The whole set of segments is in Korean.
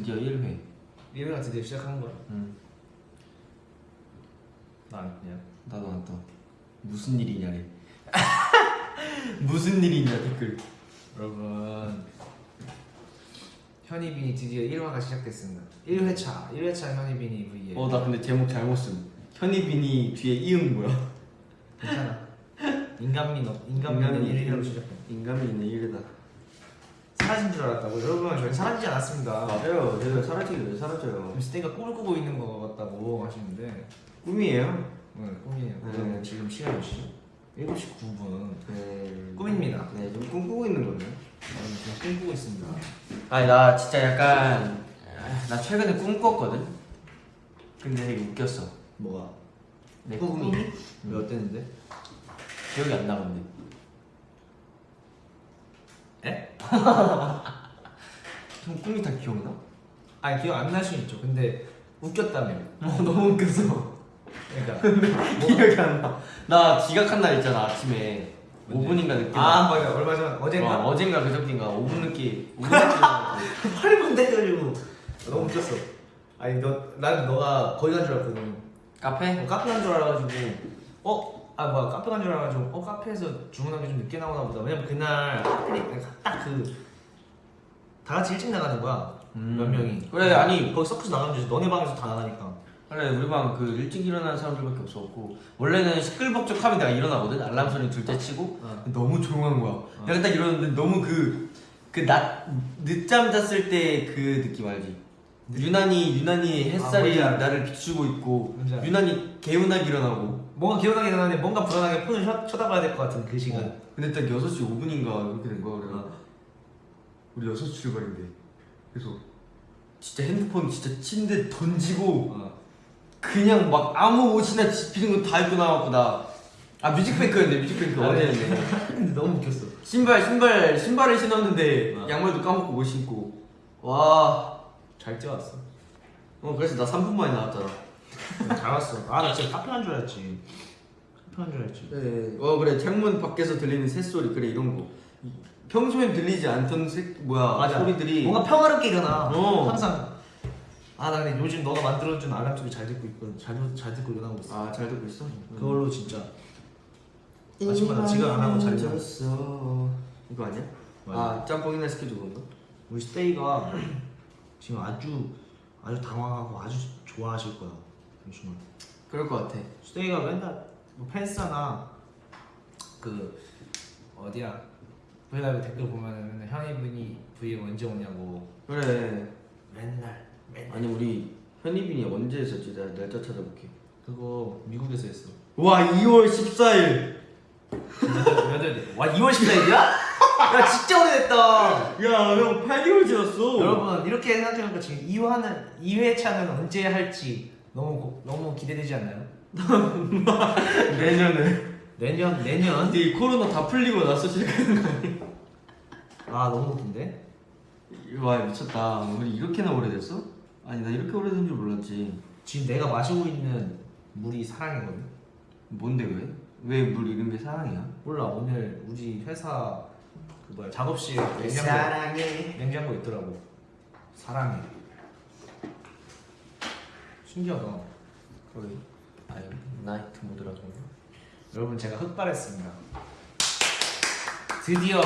드디어 1회. 1회가 드디어 시작한 거야 응나 그냥 나도 안떠 무슨 일이냐래 무슨 일이냐 댓글. 여러분. 현이빈이 드디어 1화가 시작됐습니다. 1회차. 1회차 현이빈이 V에 어나 근데 제목 잘못 쓴. 현이빈이 뒤에 이응 뭐야? 괜찮아. 인간미 너 인간미는 인간미. 1회로 시작해. 인간미는 1회다 사라진 줄 알았다고? 여러분 저희 사라지지 않았습니다. 맞아요. 저희가 사라지기 왜 사라져요? 지금 스테이가 꿈을 꾸고 있는 것 같다고 하시는데. 꿈이에요? 네, 꿈이에요. 네. 그럼 지금 시간 몇 시죠? 7시 9분. 네. 꿈입니다. 네좀 꿈꾸고 있는 거네 저는 지금 꿈꾸고 있습니다. 아니 나 진짜 약간 아, 나 최근에 꿈 꿨거든? 근데 되게 웃겼어. 뭐가? 내 꿈이? 왜 어땠는데? 기억이 안 나는데 에? 형 꿈이 다 기억나? 아니 기억 안 날 수 있죠 근데 웃겼다며 어 너무 웃겼어 그러니까 기억이 안 나. 나 지각한 날 있잖아 아침에 언제? 5분인가 늦게. 아 맞아 얼마 전 어젠가? 어, 어젠가 그저께인가 5분 늦게 5분 늦게. 8분 돼가지고 너무 웃겼어 아니 너 난 너가 거기 간 줄 알았거든 카페? 어, 카페 간 줄 알아가지고 어? 아 뭐야 카페 간 줄 알아가지고 어 카페에서 주문한 게 좀 늦게 나오나 보다 왜냐면 그날 하필이 딱그 다 같이 일찍 나가는 거야 음. 몇 명이 그래, 아니. 거기 서커스 나가면 되지 너네 방에서 다 나가니까 그래 우리 방 그 일찍 일어나는 사람들밖에 없었고 원래는 시끌벅적하면 내가 일어나거든 알람 소리 둘째 치고 어. 너무 조용한 거야. 내가 딱 일어났는데 너무 그 그 낮 늦잠 잤을 때 그 느낌 알지? 유난히 유난히 햇살이 알아. 나를 비추고 있고. 유난히 개운하게 일어나고 뭔가 기억나긴 하는데 뭔가 불안하게 폰을 쳐, 쳐다봐야 될 것 같은 그 시간 어. 근데 딱 6시 5분인가 그렇게 된 거야 그래 어. 우리 6시 출발인데 그래서 진짜 핸드폰 진짜 침대 던지고 어. 그냥 막 아무 옷이나 집히는 거 다 입고 나왔고 나아 뮤직뱅크였네 뮤직뱅크 아, 네. 어제였네 근데 너무 웃겼어 신발 신발 신발을 신었는데 어. 양말도 까먹고 못 신고 와 잘 뛰어왔어 어, 그래서 나 3분 만에 나왔잖아 잘 왔어. 아 나 진짜 카페 간줄 알았지. 카페 간줄 알았지. 네. 어 그래. 창문 밖에서 들리는 새소리. 그래 이런 거. 이- 평소엔 들리지 않던 새 뭐야. 소리들이. 뭔가 평화롭게 일어나. 어. 항상. 아 나 근데 요즘 너가 만들어준 알람 소리 잘 듣고 있거든 잘, 듣- 잘 듣고 일어나고 있어. 아 잘 듣고 있어? 그걸로 진짜. 아침마다 지각 안 하고 잘 자. 잤어. 이거 아니야? 맞아. 아 짬뽕이나 스케줄 건가? 우리 스테이가 지금 아주 아주 당황하고 아주 좋아하실 거야 잠시만 그럴 것 같아. 스테이가 맨날 뭐 팬싸나 그 어디야? 브이라이브 댓글 보면은 맨날 현이빈이 V 언제 오냐고. 그래. 맨날 맨날. 아니 우리 현이빈이 언제 했었지? 내가 날짜 찾아볼게. 그거 미국에서 했어. 와 2월 14일. 몇월 돼? 와 2월 14일이야? 야 진짜 오래됐다. 야형 8개월 지났어. 여러분 이렇게 생각해보니까 지금 2화는 2회차는 언제 할지 너무 고- 너무 기대되지 않나요? 내년에 내년 내년 근데 이 코로나 다 풀리고 나서 시작하는 거 아니야? 아 너무 웃긴데? 와 미쳤다 우리 이렇게나 오래됐어? 아니 나 이렇게 오래된 줄 몰랐지 지금 내가 마시고 있는 물이 사랑이거든 뭔데 왜? 왜물 이름이 사랑이야? 몰라 오늘 우리 회사 그 뭐야 작업실 냉장고 사랑해 냉장고 있더라고 사랑해 신기하다. 거기 아니 나이트 모드라고 여러분 제가 흑발했습니다. 드디어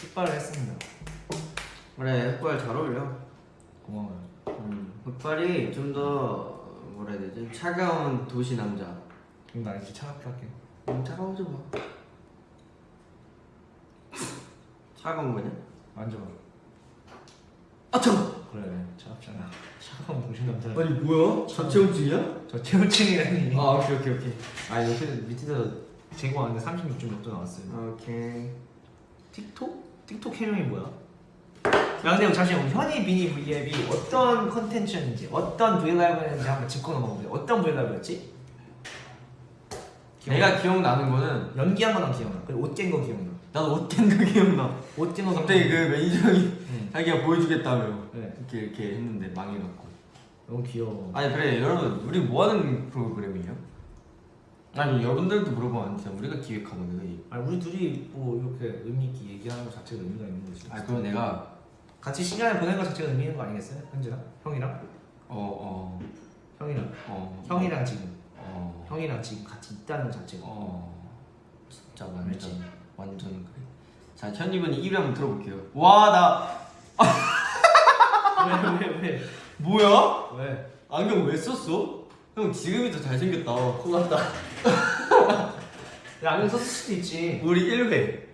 흑발을 했습니다. 그래 흑발 잘 어울려. 고마워요. 음, 흑발이 좀 더 뭐라 해야 되지? 차가운 도시 남자. 그럼 나 이제 차갑게 할게. 음, 차가워져 봐. 차가운 거냐? 만져봐. 아 차가워 그래 차갑잖아 차가운 동신 남자 아니 뭐야? 자체온증이야? 저 체온증이라니 아 오케이 오케이 오케이 아 옆에 밑에서 재고 왔는데 36.6도 나왔어요 오케이 틱톡? 틱톡 해명이 뭐야? 야 근데 잠시만 현이 비니 V앱이 어떤 컨텐츠였는지 어떤 브이라이브였는지 한번 짚고 넘어가보자 어떤 브이라이브였지? 내가 기억나는 거는 연기한 거난 기억나 그리고 옷 깬 거 기억나 나도 옷깬 거 기억나. 옷깬거 갑자기 그 매니저 형이 응. 자기가 보여주겠다며 네. 이렇게 이렇게 했는데 망해갖고. 너무 귀여워. 아니 그래 여러분 우리 뭐 하는 프로그램이에요? 아니 여러분들도 물어보면 안 되잖아 우리가 기획하는 거지 아니 우리 둘이 뭐 이렇게 의미 있게 얘기하는 것 자체가 의미가 있는 거지. 아 그럼 내가 같이 시간을 보낸 것 자체가 의미 있는 거 아니겠어요? 현재랑? 형이랑? 어어. 형이랑. 어, 형이랑 지금. 어, 형이랑 지금 같이 있다는 것 자체가. 어. 진짜 알지? 완전 그래 자 현이분이 1위 한번 들어볼게요 와나 왜 왜 왜? 뭐야? 왜? 안경 왜 썼어? 형 지금이 더 잘생겼다 고맙다. 야 안경 썼을 수도 있지. 우리 1회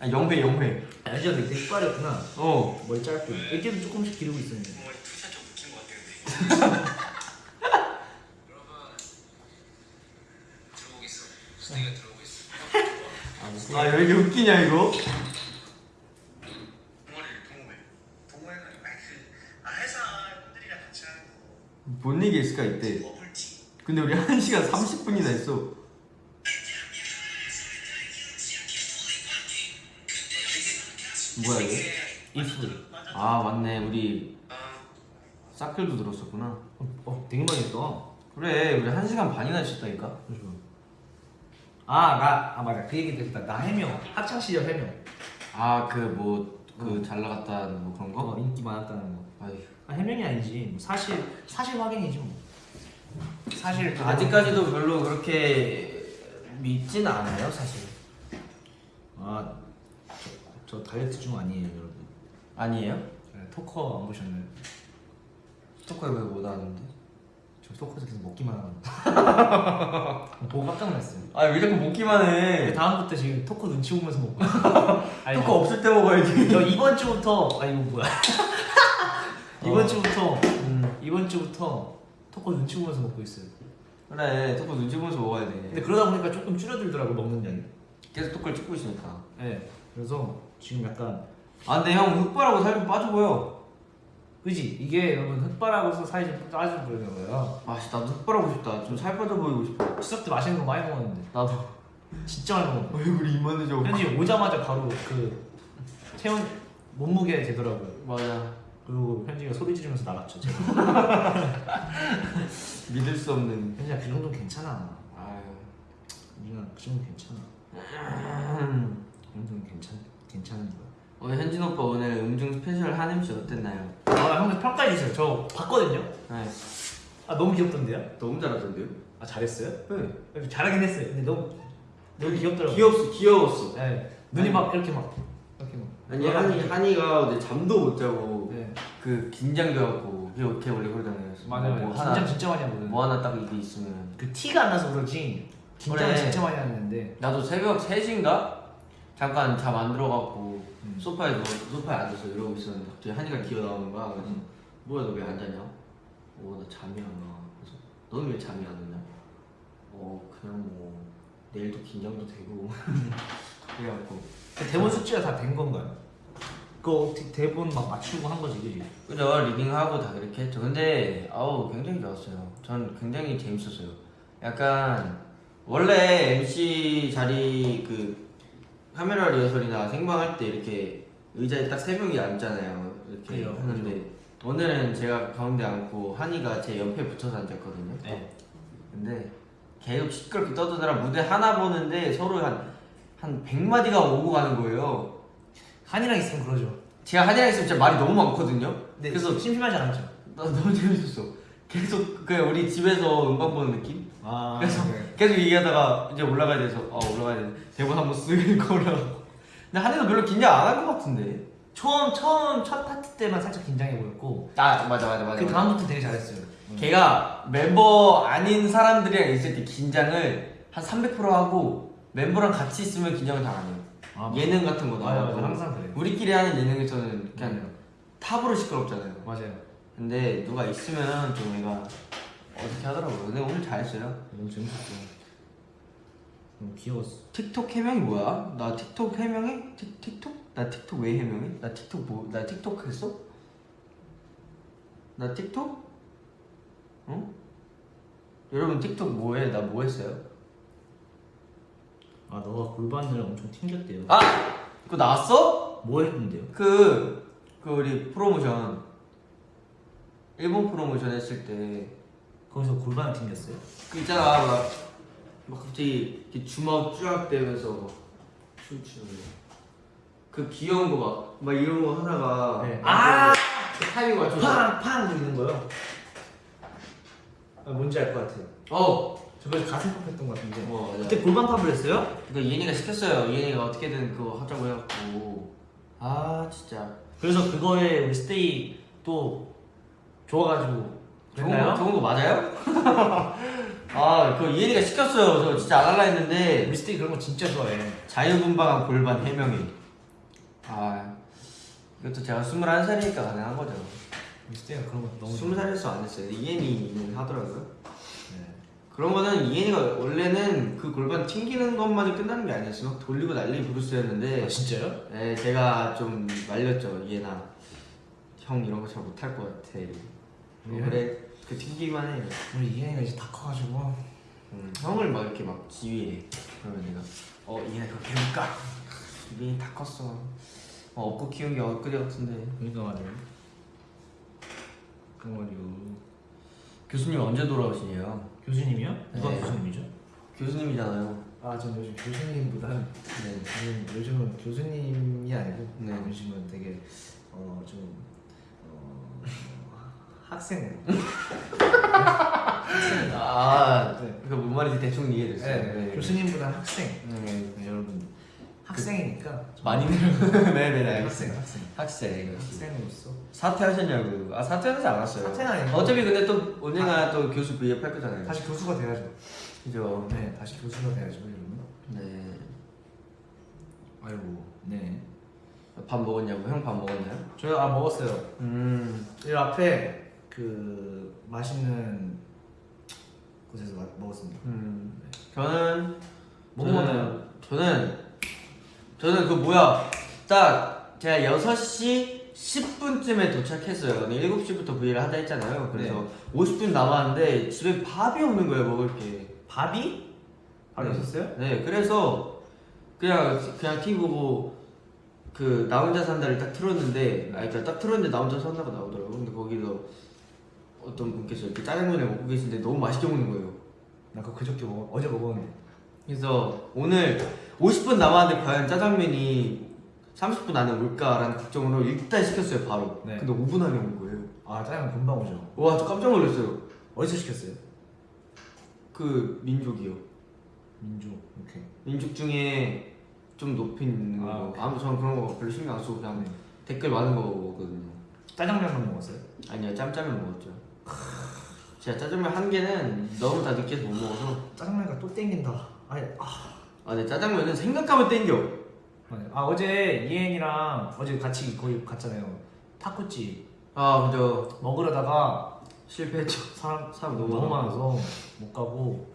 아 0회 0회 알죠? 되게 색깔이었구나. 어 머리 짧고 애기도 조금씩 기르고 있었는데. 어머니 two shot 좀 웃긴 것 같아요. 여러분 들어오고 있어. 수댕이가 들어오고 있어. 아 왜 이렇게 웃기냐 이거? 동아리를 동호회. 동호회가 아니고 그 아, 회사 분 들이랑 같이 하는 거. 뭔 얘기 있을까 이때. 근데 우리 1시간 30분이나 했어 뭐야 이거? 이프. 아 맞네 우리 아, 사클도 들었었구나 어, 어 되게 많이 했다. 그래 우리 1시간 반이나 했었다니까 아 나 아 맞아 그 얘기 됐다. 나 해명 학창 시절 해명. 아 그 뭐 그 잘 나갔다는 뭐 그런 어 거? 인기 많았다는 거. 아휴 아, 해명이 아니지. 뭐 사실 사실 확인이지 뭐. 사실 그대로- 아직까지도 별로 그렇게 믿진 않아요 사실 아, 저, 저 다이어트 중 아니에요, 여러분. 아니에요? 네, 토커 안 보셨나요? 스토커에 왜 못 하는데? 저 토커에서 계속 먹기만 하는 보고 깜짝 놀랐어요. 아왜 자꾸 먹기만 근데 해 다음부터 지금 토커 눈치 보면서 먹고. 아니, 스토커 없을 때 먹어야지 저 이번 주부터 아 이거 뭐야? 이번 어. 주부터 음. 이번 주부터 토커 눈치 보면서 먹고 있어요. 그래 스토커 눈치 보면서 먹어야 근데 돼 그러다 보니까 조금 줄어들더라고 먹는 양이. 계속 스토커를 찍고 있으니까 네. 그래서 지금 약간 아 근데 형 흑발하고 살좀 빠져 보여 그지 이게 여러분 흑발하고서 살이 좀 빠져 보이는 거예요. 아 씨, 나도 흑발하고 싶다 좀 살 빠져 보이고 싶어 추석 때 맛있는 거 많이 먹었는데 나도 진짜 많이 먹었는데. 얼굴이 이만해져 현지 오자마자 바로 그 체온 몸무게 되더라고요. 맞아 그리고 현지가 소리 지르면서 나갔죠. 믿을 수 없는 현지야 그 정도 괜찮아. 아유 우리가 그 정도 괜찮아. 음. 그 정도는 괜찮 괜찮은 거야. 오늘 현진 오빠 오늘 음중 special 한 MC 어땠나요? 아 형들 평가해 주세요. 저 봤거든요. 네 아 너무 귀엽던데요? 너무 잘하던데요? 아 잘했어요? 네 잘하긴 했어요. 근데 너무 너무 귀엽더라고요. 귀엽어 귀여웠어 네. 눈이 막 이렇게 막 이렇게 막. 아니 한이 한이가 어제 잠도 못 자고 네. 그 긴장돼갖고 걔걔 원래 그러잖아요. 맞아요. 뭐 긴장 하나 진짜 많이 하거든. 뭐 하나 딱 이게 있으면 그 티가 안 나서 그렇지. 긴장을 그래. 진짜 많이 하는데. 나도 새벽 3시인가 잠깐 잠 안 들어갖고 음. 소파에 누워 소파에 앉아서 이러고 있었는데 갑자기 한이가 기어 나오는 거야. 그래서 음. 뭐야 너 왜 안 자냐? 어나 잠이 안 와. 그래서 너는 왜 잠이 안 오냐? 어 그냥 뭐 내일도 긴장도 되고 그래갖고 그 대본 숙지가 다 된 건가요? 그거 어떻게 대본 막 맞추고 한 거지, 그지? 그죠 리딩하고 다 그렇게 했죠 근데 아우 굉장히 좋았어요 전 굉장히 재밌었어요 약간 원래 MC 자리 그 카메라 리허설이나 생방할 때 이렇게 의자에 딱 세 명이 앉잖아요 이렇게 그래요, 하는데 오늘은 제가 가운데 앉고 한이가 제 옆에 붙어서 앉았거든요 네. 근데 계속 시끄럽게 떠드느라 무대 하나 보는데 서로 한, 한 100마디가 오고 가는 거예요 한이랑 있으면 그러죠. 제가 한이랑 있으면 진짜 말이 너무 많거든요 근데 그래서 심심하지 않았죠? 나 너무 재밌었어. 계속 그냥 우리 집에서 음방 보는 느낌? 아, 그래서 네. 계속 얘기하다가 이제 올라가야 돼서 아 올라가야 돼. 대본 한번 쓱 읽고 올라가고. 근데 한이도 별로 긴장 안 한 것 같은데. 처음 처음 첫 파트 때만 살짝 긴장해 보였고 아 맞아 맞아 맞아. 그 다음부터 되게 잘했어요. 걔가 멤버 아닌 사람들이랑 있을 때 긴장을 한 300% 하고 멤버랑 같이 있으면 긴장을 잘 안 해요. 아, 예능 같은 거 맞아요, 나와도 맞아요. 항상 그래요. 우리끼리 하는 예능에서는 그냥 맞아요. 탑으로 시끄럽잖아요. 맞아요. 근데 누가 있으면 좀 얘가 어떻게 하더라고요. 근데 오늘 잘했어요. 너무 재밌었어. 너무 귀여웠어. 틱톡 해명이 뭐야? 나 틱톡 해명해? 틱, 틱톡? 나 틱톡 왜 해명해? 나 틱톡 뭐? 나 틱톡 했어? 나 틱톡? 응? 여러분 틱톡 뭐해? 나 뭐 했어요? 아 너가 골반을 엄청 튕겼대요. 아! 그거 나왔어? 뭐 했는데요? 그, 그 우리 프로모션 일본 프로모션 했을 때 거기서 골반을 튕겼어요? 그 있잖아 막, 막 갑자기 이렇게 주먹 쫙 대면서 막 춤추는 거. 그 귀여운 거막막 이런 거 하다가 네. 아그 타이밍 맞춰서 팡팡 부리는 거요. 아, 뭔지 알 것 같아요. 어. 저번에 가슴 팍 했던 것 같은데. 어 맞아. 그때 골반 팝을 했어요? 그러니까 이현이가 시켰어요. 이현이가 어떻게든 그거 하자고 해갖고 아 진짜 그래서 그거에 우리 스테이 또 좋아가지고 좋은? 좋은 거 맞아요? 아, 그 이현이가 시켰어요. 저 진짜 안 할라 했는데 스테이 그런 거 진짜 좋아해. 자유분방한 골반 해명이. 아, 이것도 제가 21살이니까 가능한 거죠. 스테이가 그런 거 너무 20살에서 안 했어요. 이현이는 하더라고요. 네. 그런 거는 이현이가 원래는 그 골반 튕기는 것만이 끝나는 게 아니었어요. 막 돌리고 난리 부르스였는데 아 진짜요? 네, 제가 좀 말렸죠. 이해나 형 이런 거 잘 못할 것 같아. 어, 그래 그 튕기만 해. 우리 이현이가 이제 다 커가지고 음, 형을 막 이렇게 막 지휘해. 그러면 내가 어 이해나 그렇게 해볼까? 이미 다 컸어. 어, 업고 키운 게 엊그제 같은데. 그러니까 말이에요. 그 말이요. 교수님 언제 돌아오시냐요? 교수님이요? 누가 네. 교수님이죠? 교수님이잖아요. 아, 전 요즘 교수님보다는 네. 저는 요즘은 교수님이 아니고 네. 요즘은 되게 어좀 어, 학생으로. 아, 네. 그뭔 말인지 대충 이해됐어요. 네, 교수님보다 학생. 네. 네, 여러분 학생이니까 많이 늘어. 네네네. 네. 학생, 학생. 학생. 학생으로서 사퇴하셨냐고. 아 사퇴하지 않았어요. 사퇴는 아니고. 어차피 근데 또 언젠가 또 교수 V앱 할 거잖아요. 다시 교수가 돼야죠. 그죠. 네, 다시 교수가 돼야죠, 여러분. 네. 아이고, 네. 밥 먹었냐고? 형 밥 먹었나요? 저희 아 먹었어요. 음. 이 앞에 그 맛있는 곳에서 마- 먹었습니다. 음. 저는 뭐 저는- 먹었나요? 저는 저는 그 뭐야 딱 제가 6시 10분쯤에 도착했어요. 근데 7시부터 V를 하자 했잖아요. 그래서 50분 남았는데 집에 밥이 없는 거예요 먹을 게. 밥이? 밥이 네. 없었어요? 네, 그래서 그냥 그냥 TV 보고 그나 혼자 산다를 딱 틀었는데, 아, 그러니까 딱 틀었는데 나 혼자 산다가 나오더라고. 근데 거기서 어떤 분께서 이렇게 짜장면을 먹고 계신데 너무 맛있게 먹는 거예요. 나 그거 그저께 먹 어제 먹었는데. 그래서 오늘 50분 남았는데 과연 짜장면이 30분 안에 올까라는 걱정으로 일단 시켰어요 바로. 네. 근데 5분 안에 온 거예요. 아 짜장면 금방 오죠. 와, 저 깜짝 놀랐어요. 어디서 시켰어요? 그 민족이요. 민족. 오케이. 민족 중에 좀 높인 아, 거. 오케이. 아무 저는 그런 거 별로 신경 안 쓰고 그냥 네. 댓글 많은 거 먹거든요. 짜장면만 먹었어요? 아니요, 짬짜면 먹었죠. 제가 짜장면 한 개는 너무 다 느끼해서 못 먹어서. 짜장면가 또 땡긴다. 아니, 아, 아, 근데 짜장면은 생각하면 땡겨. 맞아요. 아 어제 이엔이랑 어제 같이 거기 갔잖아요. 타코집 아, 그죠. 먹으려다가 실패했죠. 사람 사람 너무, 너무 많아서 못 가고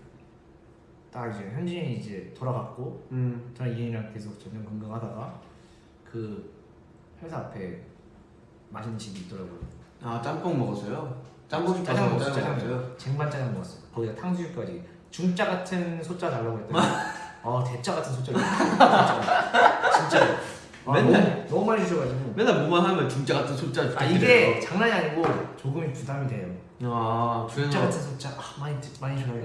딱 이제 현진이 이제 돌아갔고 음, 저는 이엔이랑 계속 저녁 건강하다가 그 회사 앞에 맛있는 집이 있더라고요. 아, 짬뽕 먹었어요? 짬뽕 짜장 먹었어요. 짜장? 쟁반 짜장 먹었어요. 거기다 탕수육까지. 중짜 같은 소짜 달라고 했더니 아 대짜 같은 소짜. 진짜. 아, 맨날. 너무, 너무 많이 주셔가지고. 맨날 뭐만 하면 중짜 같은 소자 아 이게 장난이 아니고 조금이 부담이 돼요. 아, 그래서 같은 소자 아, 많이 드- 많이 줘요.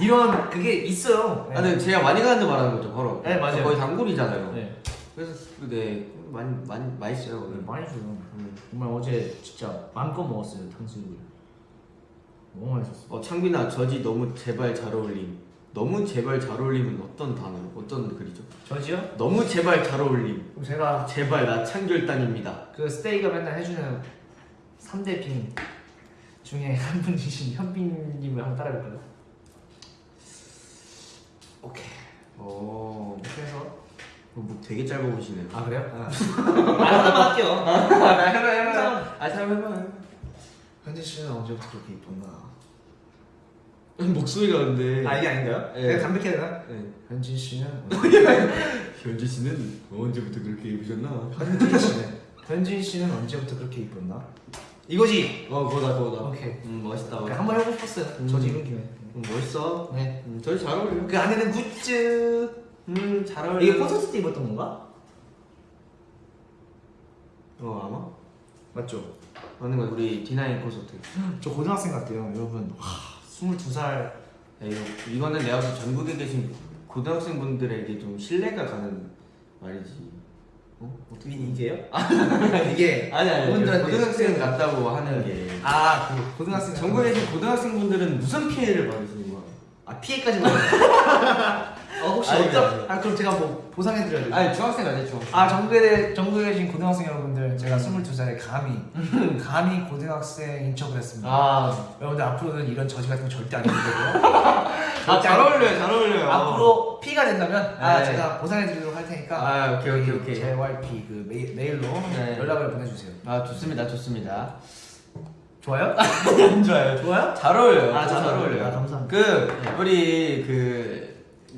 이런 그게 있어요. 아, 근데 제가 많이 가는 데 말하는 거죠, 바로. 네, 맞아요. 거의 단골이잖아요. 네. 그래서 네, 많이 많이 맛있어요. 네. 많이 줘요. 음. 정말 어제 진짜 마음껏 먹었어요 탕수육을. 너무 맛있었어. 어, 창빈아, 저지 너무 제발 잘 어울림. 너무 제발 잘 어울림은 어떤 단어, 어떤 글이죠? 저지요? 너무 제발 잘 어울림. 그럼 제가 제발 나 창결단입니다. 그 스테이가 맨날 해주는 3대 빙 중에 한 분이신 현빈님을 한번 따라해볼까요? 오케이 어, 이렇게 해서 목 되게 짧아 보시네요. 아 그래요? 아, 하나만 할게요 나 해봐 해봐. 아, 잘 해봐. 현진 씨는 언제부터 그렇게 이쁜가? 목소리가 근데. 아 이게 아닌가요? 네. 내가 담백해야 되나? 네. 현진 씨는 현지 씨는 언제부터 그렇게 입으셨나? 현진 씨는 현진 씨는 언제부터 그렇게 이뻤나? 이거지! 어, 그거다 그거다. 오케이. 음, 멋있다. 그냥 한번 해보고 싶었어요 음. 저지 입은 김에 음, 멋있어. 네. 음, 저희 잘 어울려. 그 안에는 굿즈 음, 잘 어울려. 이게 콘서트 때 입었던 건가? 어, 아마. 맞죠? 맞는 거 우리 D9 콘서트. 저 고등학생 같아요 여러분 와 22살 야, 이거, 이거는 내가 볼때 전국에 계신 고등학생 분들에게 좀 신뢰가 가는 말이지. 어? 어떻게? 이게요? 이게 아니 아니 고등학생 같다고 하는 게 아 그 고등학생 전국에 계신 고등학생 분들은 무슨 피해를 받으시는 거야? 아 피해까지 받아요. 어 혹시 아니, 어떤? 아 그럼 제가 뭐 보상해드려야 돼요? 아니 중학생 중학생 아 전국에 전국에 계신 고등학생 여러분들 제가 22살에 감히 감히 고등학생 인 척을 했습니다. 아, 여러분들 앞으로는 이런 저지 같은 거 절대 안 해주고요. 아, 잘 어울려요 잘 어울려요 앞으로 피해가 된다면 아 네. 제가 보상해드리도록 할 테니까 아 오케이 오케이 오케이 JYP 그 메일, 메일로 네. 연락을 보내주세요. 아 좋습니다 좋습니다 좋아요? 안 좋아요 좋아요? 잘 어울려요 아, 잘잘 어울려요. 어울려요 아, 감사합니다. 그 우리 그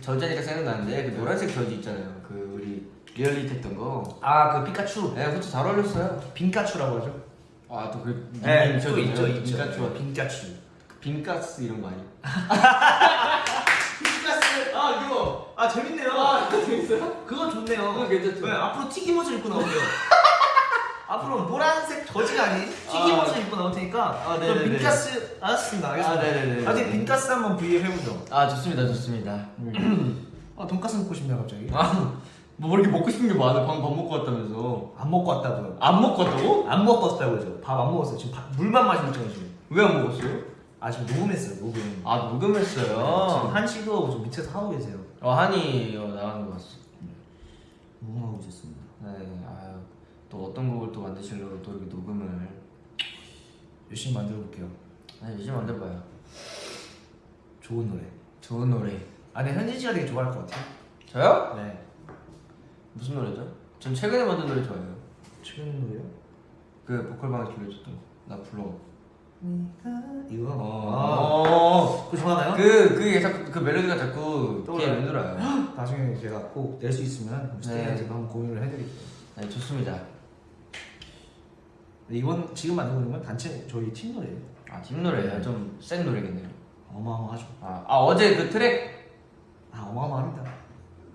저지니까 생각나는데 그 노란색 저지 있잖아요 그 우리 리얼리티 했던 거 아 그 피카츄 네, 그것도 잘 어울렸어요 빈카츄라고 하죠? 아 또그 네, 또 있죠 있죠. 빈카츄 빈카츄. 빈가스 이런 거 아니야? 빈카스. 아 그거. 아 재밌네요. 아 재밌어요? 그거 좋네요. 그거 괜찮죠? 네, 앞으로 튀김옷을 입고 나오세요. 앞으로 노란색 아닌 튀김옷을 입고 나올 테니까 아, 그럼 네네네. 빈가스 알았습니다. 알겠습니다. 아, 네네네. 나중에 빈가스 한번 V앱 해보죠. 아 좋습니다 좋습니다 아 돈가스 먹고 싶네요 갑자기. 아 뭐 이렇게 먹고 싶은 게 많아 방금 밥 먹고 왔다면서 안 먹고 왔다고요. 안 먹고 왔다고? 안 먹고 왔다고요. 밥 안 먹었어요. 지금 밥- 물만 마시고 있잖아요 지금. 왜 안 먹었어요? 아 지금 녹음했어요 녹음. 아 지금 녹음했어요 한 씨도 좀 밑에서 하고 계세요. 어 한이 어, 나가는 거 봤어 녹음하고 있었습니다. 네 또 어떤 곡을 또 만드시려고 또 이렇게 녹음을 열심히 만들어 볼게요. 아 열심히 만들어봐요 좋은 노래. 좋은 노래 아, 근데 현진 씨가 되게 좋아할 것 같아요. 저요? 네. 무슨 노래죠? 전 최근에 만든 노래 좋아해요 최근 노래요? 그 보컬방에서 불러줬던 거나 불러 이거. 아, 어. 그거 좋아하나요? 그, 그게 자꾸, 그 멜로디가 자꾸 귀에? 맴돌아요 나중에 제가 꼭 낼 수 있으면 스테이한테 한번 공유를 해드릴게요. 네 좋습니다 이번 지금 만들고 있는 건 단체 저희 팀 노래예요. 아 뒷노래예요 좀 센 노래겠네요 어마어마하죠. 아, 아 어제 그 트랙 아 어마어마합니다.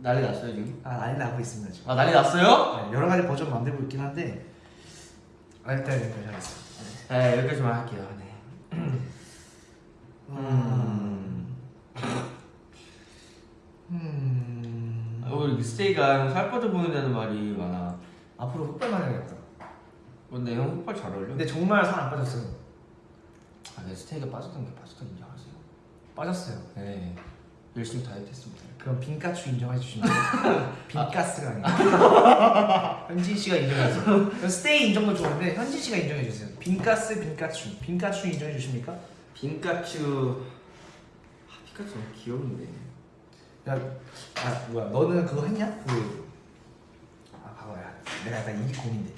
난리 났어요 지금? 아 난리 나고 있습니다 지금. 아 난리 났어요? 네, 여러 가지 버전 만들고 있긴 한데 아, 일단 여기까지 하겠습니다. 네 여기까지만 할게요 네. 음. 음. 아, 우리 스테이가 살 빠져 보인다는 말이 많아 앞으로 흑발만 해야겠다. 근데 형 흑발 잘 어울려 근데 정말 살 안 빠졌어요. 아 근데 스테이가 빠졌던 게 빠졌던 게 인정하세요 빠졌어요. 네 열심히 다이어트 했습니다 그럼 빈가추 인정해 주시면. 빈가스가 아니라 현진 씨가 인정해 주세요. 그럼 스테이 인정도 좋은데 현진 씨가 인정해 주세요. 빈가스, 빈가추, 빈가추 인정해 주십니까? 빈카츄 아 피카츄 너무 귀여운데 야, 아 뭐야, 너는 그거 했냐? 그, 아 봐봐야, 내가 약간 이 고민돼.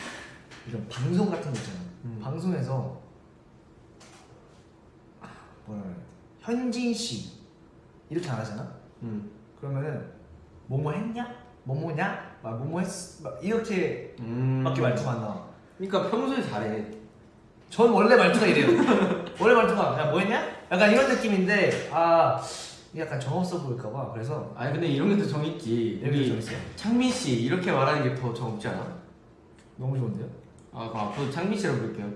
이런 방송 같은 거 있잖아. 음. 방송에서 아, 뭐라 그래? 현진 씨 이렇게 안 하잖아. 음. 그러면은 뭐뭐 했냐? 뭐뭐냐? 막 뭐뭐 했, 막 이렇게 음. 밖에 말투가 안 나와. 그러니까 평소에 잘해 전 원래 말투가 이래요. 원래 말투가 야 뭐했냐? 약간 이런 느낌인데 아 약간 정 없어 보일까봐 그래서 아니 근데 이런 게 더 정 있지 여기 좀 있어요. 창민 씨 이렇게 말하는 게 더 정 없지 않아? 너무 좋은데요? 아 그럼 앞으로 창민 씨라고 부를게요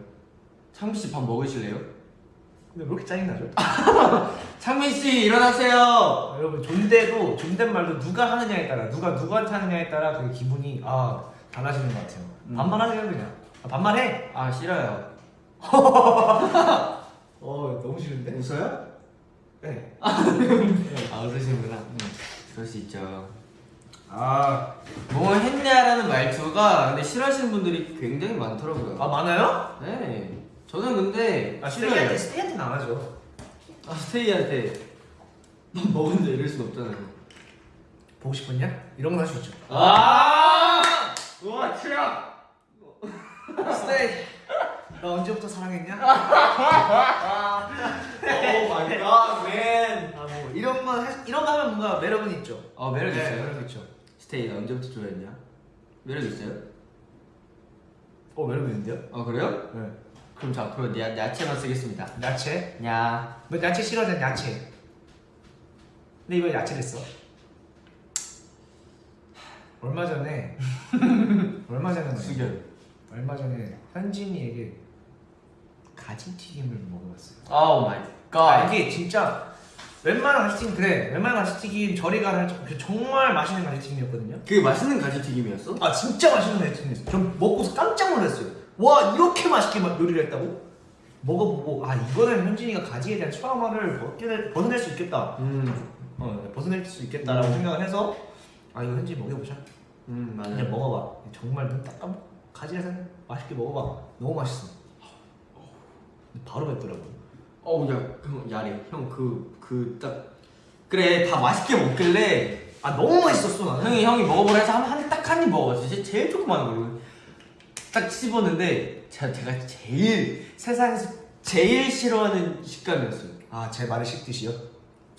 창민 씨 밥 먹으실래요? 근데 왜 이렇게 짜증 나죠? 창민 씨 일어나세요 아, 여러분 존대도 존댓말도 누가 하느냐에 따라 누가 누구한테 하느냐에 따라 그 기분이 아 달라지는 것 같아요. 음. 반말하세요 그냥. 아, 반말해. 아 싫어요 어 너무 싫은데? 웃어요? 네. 아 웃으시는구나 그럴 수 있죠 아, 뭐 했냐라는 말투가 근데 싫어하시는 분들이 굉장히 많더라고요 아 많아요? 네 저는 근데 아 싫어요 스테이한테 스테이한테는 안 하죠. 아 스테이한테 밥 먹은데 이럴 순 없잖아요 보고 싶었냐? 이런 건 할 수 있죠. 아 우와 최악 스테이. 나 언제부터 사랑했냐? oh my god man 아뭐 이런 거 하- 이런 거 하면 뭔가 매력은 있죠. 어 매력 네, 있어요 매력 있죠. 스테이 나 언제부터 좋아했냐? 매력 있어요? 어 매력 있는데요? 어 그래요? 네. 그럼 저 앞으로 야, 야채만 쓰겠습니다 야채. 야너 야채 싫어하잖아 야채. 근데 이거 야채 됐어. 얼마 전에 얼마 전에 수결 얼마 전에 현진이에게 가지 튀김을 먹어봤어요. oh my 아 god 이게 진짜 웬만한 가지튀김 그래 웬만한 가지튀김 저리 가는 그 정말 맛있는 가지튀김이었거든요. 그게 맛있는 가지튀김이었어? 아 진짜 맛있는 가지튀김이었어요. 전 먹고서 깜짝 놀랐어요. 와 이렇게 맛있게 막 요리를 했다고? 먹어보고 아 이거는 현진이가 가지에 대한 트라우마를 벗겨낼, 벗어낼 수 있겠다. 음, 어 벗어낼 수 있겠다라고 음. 생각을 해서 아 이거 현진이 먹여보자. 음 맞아. 그냥 먹어봐. 정말 눈딱 감고 가지에서 맛있게 먹어봐. 너무 맛있어. 바로 뱉더라고 어우 야, 형 야래. 형 그 그 딱 그래 다 맛있게 먹길래 아 너무 맛있었어 나는 형이 형이 먹어보라 해서 한딱한 입. 진짜 제일 조그마한 걸로 딱 씹었는데 제가 제가 제일 세상에서 제일 싫어하는 식감이었어요. 아 제 말을 씹듯이요?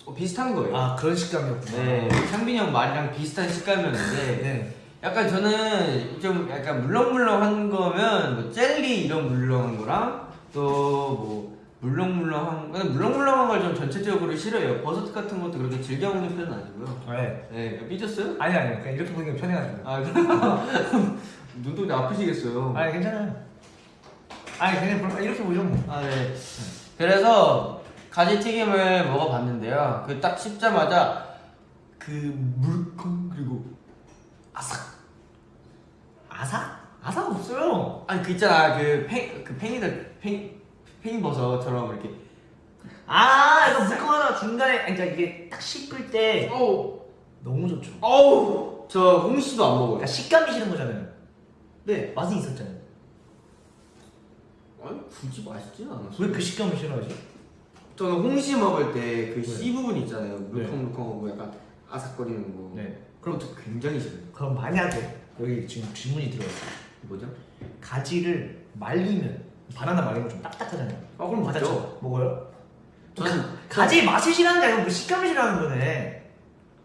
어, 비슷한 거예요. 아 그런 식감이었구나 네, 창빈이 형 말이랑 비슷한 식감이었는데 네. 약간 저는 좀 약간 물렁물렁한 거면 뭐 젤리 이런 물렁한 거랑 또뭐 물렁물렁한 근데 물렁물렁한 걸 좀 전체적으로 싫어해요. 버섯 같은 것도 그렇게 즐겨 먹는 편은 아니고요. 네. 네, 삐졌어요? 아니 아니 그냥 이렇게 보니까 편해가지고 아, 눈동자 아프시겠어요. 아니 괜찮아요 아니 그냥 볼- 이렇게 보죠 뭐 아, 네. 그래서 가지튀김을 먹어봤는데요. 그 딱 씹자마자 그 물컹 그리고 아삭. 아삭? 아삭 없어요 아니 그 있잖아 그 팽 그 팽이들 팽 팽이버섯처럼 이렇게. 아 이거 물컹하다 중간에 아니, 그러니까 이게 딱 씹을 때 어우 너무 좋죠 어우 저 홍시도 안 먹어요. 그러니까 식감이 싫은 거잖아요 네 맛은 있었잖아요 아니 굳이 맛있진 않았어. 왜그 식감을 싫어하지? 저는 홍시 먹을 때그 네. 씨 부분 있잖아요. 물컹물컹하고 약간 아삭거리는 거. 네 그것도 굉장히 싫어요. 그럼 만약에 여기 지금 질문이 들어왔어요 뭐죠? 가지를 말리면 바나나 말리면 좀 딱딱하잖아요 아 그럼 맞죠. 먹어요? 저는 가 지 맛을 싫어하는 게 아니고 그 식감을 싫어하는 거네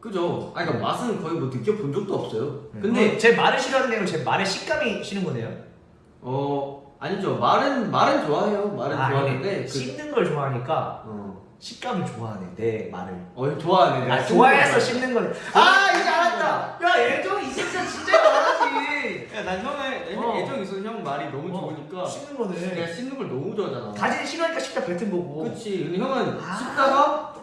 그죠. 아니 그러니까 맛은 거의 뭐 느껴본 적도 없어요. 근데 근데 제 말을 싫어하는 게 아니고 제 말의 식감이 싫은 거네요 어 아니죠. 말은 말은 좋아해요. 말은 아, 좋아하는데 그... 그 씹는 걸 좋아하니까 어, 식감을 좋아하네 내 말을 어 좋아하네. 아 좋아해서 거. 씹는 거네 아 이제 알았다 야 애정이 있으니까 진짜 말하지 야, 난 형의 어. 애정 있어. 형 말이 너무 어, 좋으니까 씹는 내가 거네 씹는 걸 너무 좋아하잖아. 가지를 싫어하니까 씹다 뱉은 거고 그렇지. 근데 형은 아. 씹다가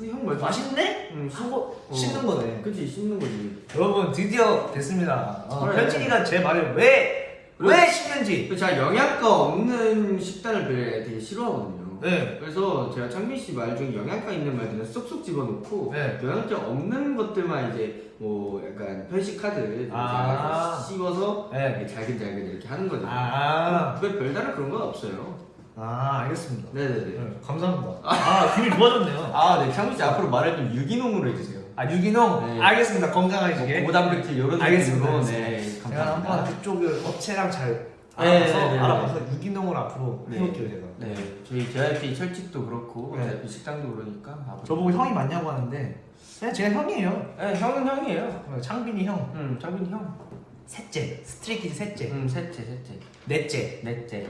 형 말도 맛있네? 응, 씹- 하고 어. 씹는 거네 그치 씹는 거지. 여러분 드디어 됐습니다 어, 그래. 현진이가 제 말을 왜 왜 씹는지 그 제가 영양가 없는 식단을 되게, 되게 싫어하거든요. 네 그래서 제가 창빈 씨 말 중에 영양가 있는 말들은 쏙쏙 집어넣고 네. 영양가 없는 것들만 이제 뭐 약간 편식 카드 아. 씹어서 네. 잘근잘근 이렇게 하는 거죠. 아, 왜 별다른 그런 건 없어요. 아 알겠습니다 네네네. 네, 감사합니다 아 기분이 좋아졌네요 아, 네. 창빈 씨 앞으로 말을 좀 유기농으로 해주세요. 아 유기농 네. 알겠습니다 건강하시게 뭐 고단백질 이런 알겠습니다, 느낌으로 알겠습니다. 네, 제가 한번 감사합니다. 그쪽을 업체랑 잘 네, 알아봐서 네, 네, 네. 알아봐서 유기농을 앞으로 네. 해볼게요 제가 네, 저희 JYP 철칙도 그렇고 네. 식당도 그러니까 앞으로. 저보고 형이 맞냐고 하는데 그냥 제가 형이에요 네, 형은 형이에요. 어, 창빈이 형 응, 창빈 형. 셋째 스트레이키즈 셋째 응, 셋째, 셋째, 넷째 넷째.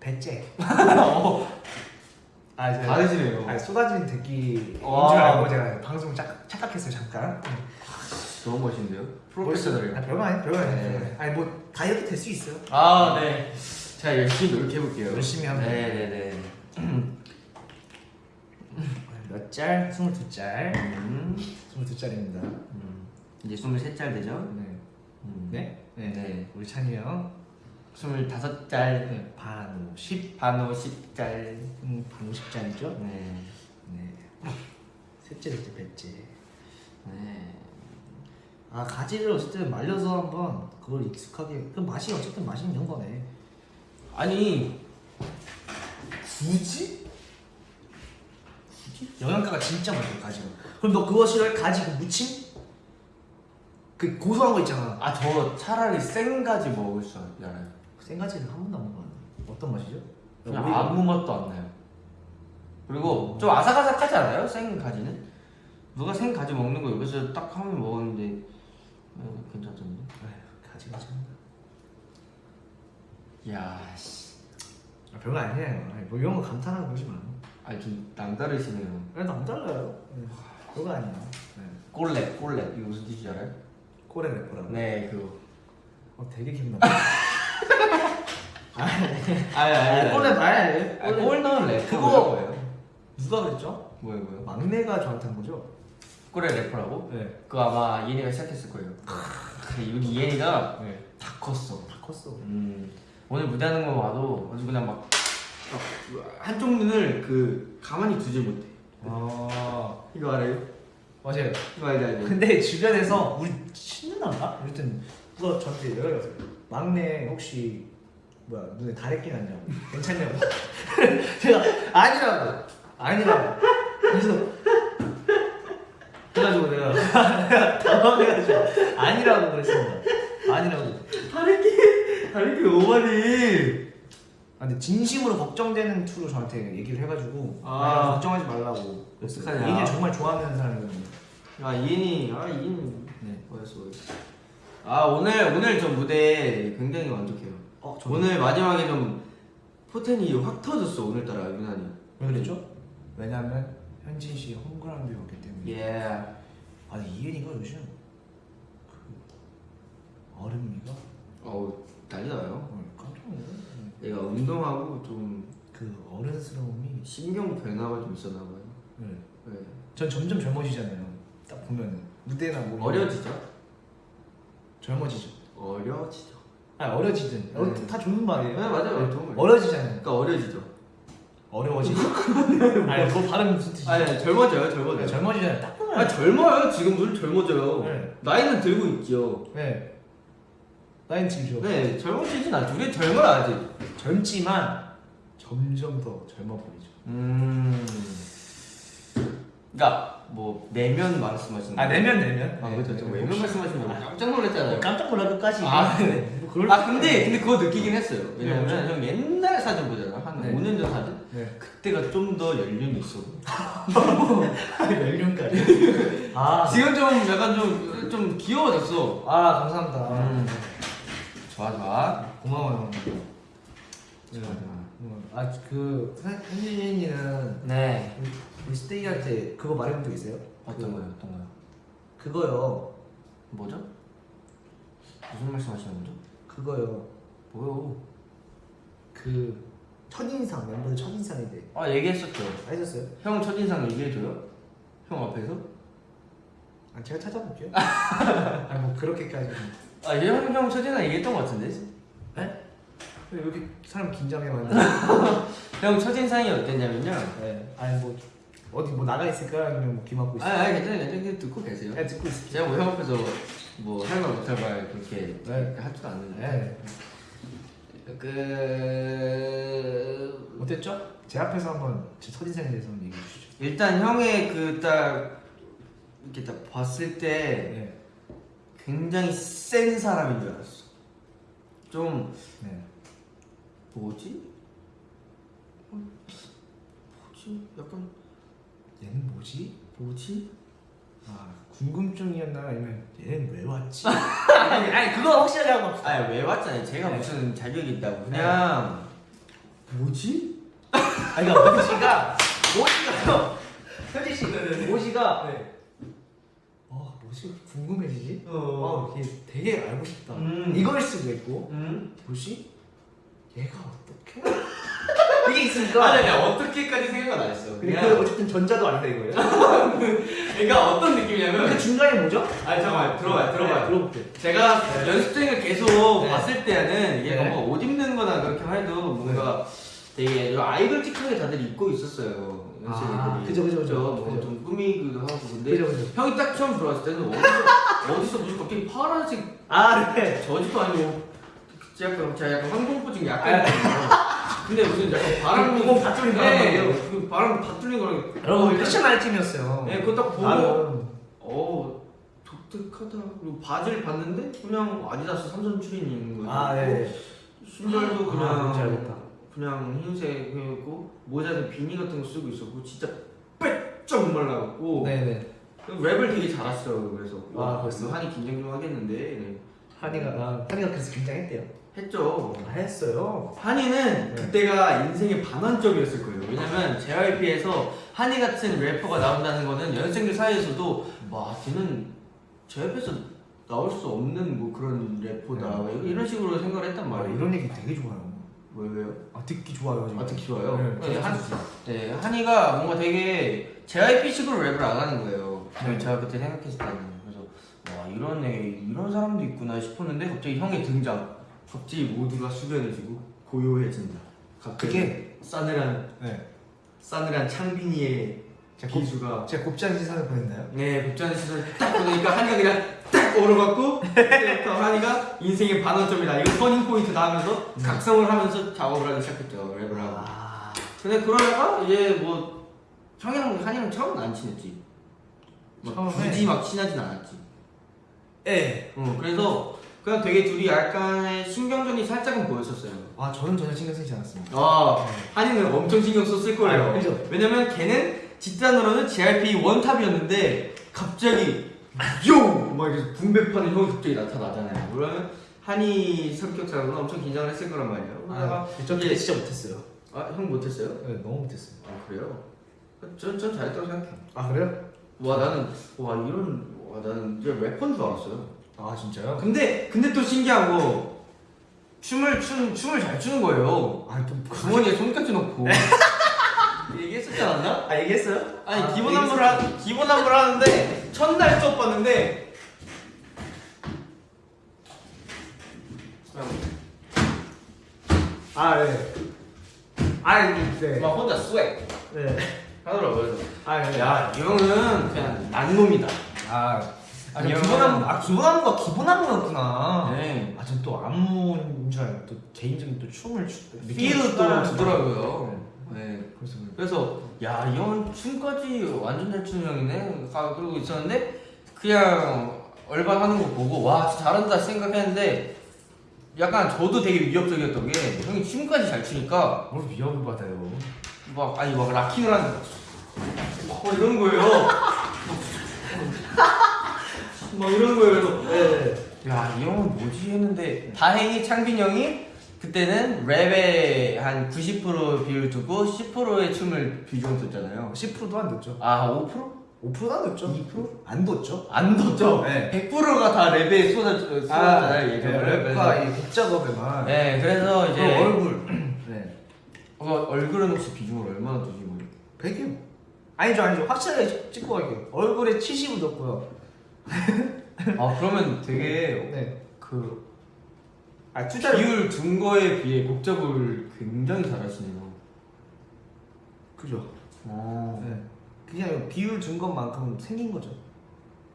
배째 어, 아 제가 다르시네요. 아니, 쏟아진 대기인 줄 와. 알고 제가 방송 착, 착각했어요 잠깐 너무 멋있는데요. 아, 프로페셔널해요. 별거 아니에요 별거 아니에요 네. 아니 뭐 다이어트 될 수 있어요 아, 네. 자, 열심히 노력해 볼게요. 열심히 하면 네, 네, 네. 몇 짤? 22짤 음, 22짤입니다 음. 이제 23짤 되죠? 네. 음. 네? 네. 네. 우리 찬이 형 25짤. 네. 반 50, 반호 10짤. 음, 반 50짤이죠? 네. 네. 셋째, 셋째, 배째. 네. 아 가지를 어쨌든 말려서 한번 그걸 익숙하게 그 맛이 어쨌든 맛이 있는 거네. 아니, 굳이? 영양가가 진짜 많아요 가지가. 그럼 너 그거 싫어해? 가지 그 무침? 그 고소한 거 있잖아. 아, 저 차라리 생가지 먹을 줄 알아요. 생가지는 한 번도 안 먹어봤는데 어떤 맛이죠? 그냥 오히려- 아무 맛도 안 나요. 그리고 좀 아삭아삭하지 않아요? 생가지는? 누가 생가지 먹는 거 여기서 딱 하면 먹었는데 어, 괜찮던데? 아휴, 가지가 참. 야, 씨. 아, 별거 아니에요. 아니, 뭐 이런 거 감탄하고 그러지 마. 아, 좀 남다르시네요. 그래도 안 달라요. 네. 별거 아니야. 네. 꼴랩, 꼴랩. 이거 무슨 뜻인지 알아요? 꼬레 래퍼라고. 네, 그거. 어, 되게 기분 나빠. 아, 아, 꼬레 말. 아, 꼴 넣은 랩. 그거- 누가 그랬죠? 뭐야 뭐야? 막내가 저한테 한 거죠? 꼬레 래퍼라고? 네. 그거 아마 이엔이가 시작했을 거예요. 근데 우리 이엔이가 네. 다 컸어. 다 컸어. 음, 오늘 무대하는 거 봐도 아주 그냥 막, 막 한쪽 눈을 그 가만히 두지 못해. 아 이거 알아요? 맞아요. 이거 알지 알지? 근데 주변에서 우리 친누나인가? 아무튼 누가 저한테 연락이 왔어요. 막내 혹시 뭐야 눈에 다래 끼 났냐고 괜찮냐고 제가 아니라고 아니라고 그래서 그래가지고 내가 내가 당황해가지고 아니라고 그랬습니다. 아니라고. 다리끼 다리끼 오바니. 아, 근데 진심으로 걱정되는 투로 저한테 얘기를 해가지고 아. 아, 걱정하지 말라고. 어떡하냐. 이게 정말 좋아하는 사람이거든요. 아 이엔이 아 이엔이 네. 뭐였어 뭐였어. 아 오늘 오늘 저 무대 굉장히 만족해요. 어, 저 오늘 마지막에 좀 포텐이 확 터졌어 오늘따라 유난히. 왜 그랬죠? 왜냐면 현진 씨 홈그라운드였기 때문에. 예. 아니 이은이가 요즘 그 얼음미가 어우 난리나요. 어, 깜짝 놀랐네. 얘가 운동하고 좀 그 어른스러움이. 신경 변화가 좀 있었나 봐요. 네. 네. 전 점점 젊어지잖아요. 딱 보면은 무대나 뭐 어려지죠? 젊어지죠. 어려지죠. 아니 어려지든 어, 네. 다 좋은 말이에요. 네, 맞아요. 네. 어려지잖아요. 그러니까 어려지죠. 어려워지죠. 아니 뭐 발음 무슨 뜻이죠? 아니 젊어져요, 네, 젊어져요. 젊어지잖아요. 딱 보면. 아 젊어요. 지금 늘 젊어져요. 네. 나이는 들고 있죠. 네. 나인 지죠. 네, 젊어지진 않죠. 우리 젊어요 아직. 젊지만 점점 더 젊어 보이죠. 음. 그러니까 뭐 내면 말씀하시는 아 내면 내면. 아 그렇죠. 저 네. 외면 말씀하시는 거 깜짝 놀랐잖아요. 깜짝 놀랄 것까지. 아, 네. 뭐아 근데 근데 그거 느끼긴 했어요. 왜냐면 네, 형 옛날 사진 보잖아. 한 네. 5년 전 사진. 네. 그때가 좀 더 연륜이 있어. 연륜까지. 아. 지금 좀 약간 좀 좀 귀여워졌어. 아 감사합니다. 음. 좋아 좋아. 고마워요. 좋아 좋아. 아그 현진이는 네. 우리 스테이 할 때 그거 말해본 적 있어요? 어떤 그- 거요? 어떤 거요? 그거요. 뭐죠? 무슨 말씀 하시는 거죠? 그거요. 뭐요? 그 첫인상 멤버들 첫인상에 대해 아 얘기했었죠. 해줬어요? 형 첫인상 얘기해줘요? 형 앞에서? 아 제가 찾아볼게요. 아뭐 그렇게까지는. 아형 형 첫인상 얘기했던 것 같은데? 네? 왜 이렇게 사람 긴장해 만드 형 첫인상이 어땠냐면요. 네. 아니 뭐 어디 뭐 나가 있을까 아니면 뭐귀 막고 있을까? 아, 아 괜찮아요, 괜찮아요. 듣고 계세요. 네, 듣고 있을게요. 제가 뭐형 앞에서 뭐할말 못할 말 그렇게 네. 할줄 아는데. 네. 그 어땠죠? 제 앞에서 한번 제 첫인상에 대해서 한번 얘기해 주시죠. 일단 형의 그 딱 이렇게 딱 봤을 때 네. 굉장히 센 사람인 줄 알았어. 좀 네. 뭐지? 어, 뭐지? 약간 얘는 뭐지? 뭐지? 아 궁금증이었나 아니면 얘는 왜 왔지? 아니, 아니 그거 확실하게 하고 합시다. 아왜 왔잖아요. 제가 네. 무슨 자격이 있다고 그냥 뭐지? 아니 그러니까 모지가 모지가요. 현진 씨 모지가 네. 어 뭐지 궁금해지지? 어. 어 이게 되게 알고 싶다. 음. 이걸 수도 있고 음? 뭐지? 얘가 어떻게? 이게 있으니까. 아니 아니 어떻게까지 생각은 안 했어. 근데 그냥 그 어쨌든 전자도 아니다 이거예요. 그러니까 어떤 느낌이냐면 그 중간에 뭐죠? 아니 잠깐만 들어봐요 들어봐요. 네, 들어볼게요. 제가 연습생을 계속 네. 봤을 때는 이게 네. 뭐옷 입는 거나 그렇게만 해도 뭔가 되게 아이돌틱하게 다들 입고 있었어요. 연습생들이. 아, 그죠, 그죠, 그죠. 뭐좀 꾸미기도 하고 근데 그죠, 그죠. 형이 딱 처음 들어왔을 때는 어디서 어디서 무슨 갑자기 파란색 아 네. 저지도 아니고 제가 약간 제가 약간 황동포증 약간 있거든요. 근데 무슨 약간 바람 구멍 다 뚫린 바람 네, 말이에요? 그 바람 다 뚫린 거랑 여러분 패션 아이템이었어요. 네 그거 딱 보고 나름 어 독특하다 그리고 바지를 봤는데 그냥 아디다스 삼선 추린이 있는 거예요 아 네. 신발도 아, 그냥 알겠다. 그냥 흰색이었고 모자는 비니 같은 거 쓰고 있었고 진짜 빼쩍 말라갖고 네네. 랩을 되게 잘했어요 그래서 아, 와, 벌써? 한이 긴장 좀 하겠는데 네. 한이가 아, 한이가 그래서 긴장했대요. 했죠 아, 했어요. 한이는 네. 그때가 인생의 반환점이었을 거예요. 왜냐면 JYP에서 한이 같은 래퍼가 나온다는 거는 연생들 사이에서도 와 걔는 JYP에서 나올 수 없는 뭐 그런 래퍼다 네. 이런 식으로 생각을 했단 아, 말이에요. 이런 얘기 되게 좋아요. 왜 왜요? 아 듣기 좋아요. 지금. 아 듣기 좋아요. 네, 네, 한, 네, 한이가 뭔가 되게 JYP식으로 랩을 안 하는 거예요. 네. 제가 그때 생각했을 때는 그래서 와 이런 애 이런 사람도 있구나 싶었는데 갑자기 형의 등장. 갑자기 모두가 숙연해지고 고요해진다. 그게 싸늘한 네. 싸늘한 창빈이의 제가 기수가 제가 곱창 시선을 보냈나요? 네 복잡한 시선 딱 보니까 한이가 그냥 딱 오르받고 그때부터 한이가 인생의 반원점이다 이거 터닝 포인트다 하면서 각성을 하면서 작업을 하기 시작했죠 랩을 하고 아 근데 그러다가 이제 뭐 형이랑 한이랑 처음은 안 친했지 막 처음에? 굳이 막 친하진 않았지 예. 어, 그래서 그냥 되게 둘이 약간의 신경전이 살짝은 보였었어요 아 저는 전혀 신경 쓰지 않았습니다. 아 한이는 엄청 신경 썼을 거예요 아, 그죠? 왜냐면 걔는 집단으로는 JRP 원탑이었는데 갑자기 요! 막 이렇게 분배파는 형이 갑자기 나타나잖아요 그러면 한이 성격상으로는 엄청 긴장을 했을 거란 말이에요 그러다가 아, 저 그때 진짜 못했어요. 아, 형 못했어요? 네, 너무 못했어요. 아 그래요? 전, 전 잘했다고 생각해요 아 그래요? 와 나는 와 이런 와 나는 이제 래퍼인 줄 알았어요 아 진짜요? 근데 근데 또 신기한 거 춤을 춤 춤을 잘 추는 거예요 아좀 주머니에 손까지 넣고 얘기했었지 않았나? 아 얘기했어요? 아니 아, 기본. 안무를 하, 기본 안무를 하는데 첫날 수업 봤는데 아 네. 아 네. 막 혼자 스웩 네. 하더라고요 그래서 아 네. 야이 형은 그냥 난 놈이다 아, 아이 기본 안무, 아 기본 안무가 기본 안무였구나. 네. 아, 전 또 안무인 줄 알고 또 개인적인 또 춤을 추. 필을 또 주더라고요. 네. 그래서 그래서 야 이 형은 춤까지 완전 잘 추는 형이네. 아, 그러고 있었는데 그냥 얼반 하는 거 보고 와 진짜 잘한다 생각했는데 약간 저도 되게 위협적이었던 게 형이 춤까지 잘 추니까 뭘 위협을 받아요. 막 아니 막 락킹을 하는 막 이런 거예요 막 이런 거예요 그래서 네. 야 이 형은 뭐지 했는데 다행히 창빈 형이 그때는 랩에 한 90% 비율 두고 10%의 춤을 비중 썼잖아요 10%도 안 뒀죠. 아 5%? 5%도 안 뒀죠. 2%? 안 뒀죠. 안 뒀죠? 네. 100%가 다 랩에 쏟아, 쏟아잖아요 네, 예전에 랩과 이 곡 작업에만. 네 그래서 그 이제 얼굴. 네. 어, 얼굴은 혹시 비중을 얼마나 두시고 100이요. 아니죠, 아니죠. 확실하게 찍고 갈게요. 얼굴에 70을 뒀고요. 아 그러면 되게 네. 그 아, 투자를. 비율 둔 거에 비해 곡작을 굉장히 잘하시네요 그죠. 어. 네. 그냥 비율 준 것만큼 생긴 거죠.